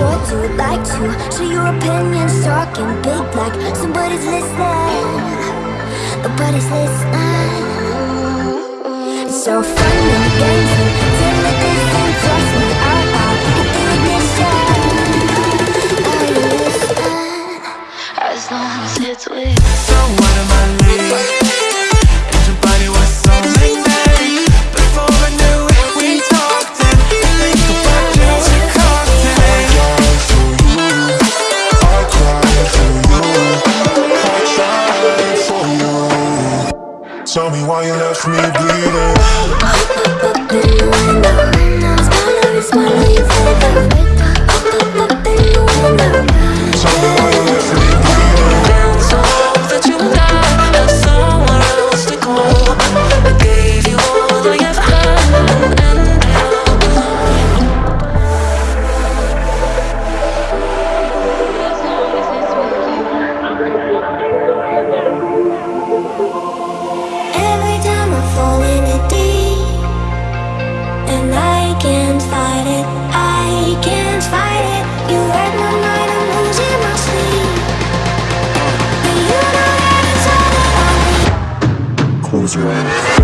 sure to like to Share your opinions, talking big like Somebody's listening. Nobody's listening. So fun and games and timidation As with someone. me need Jones Room.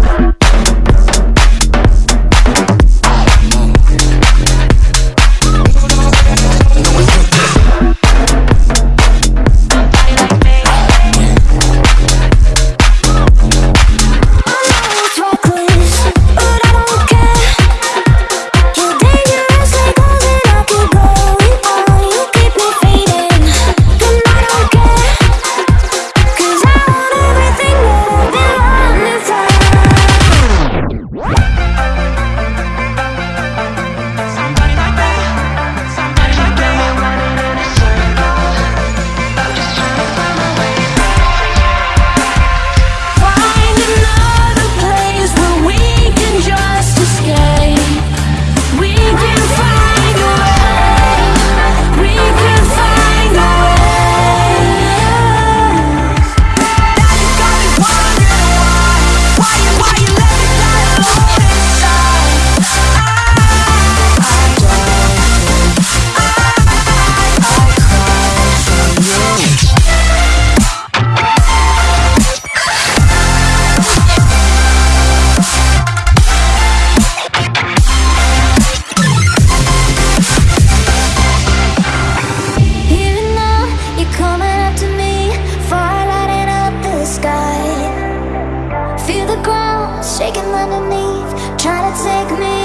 try to take me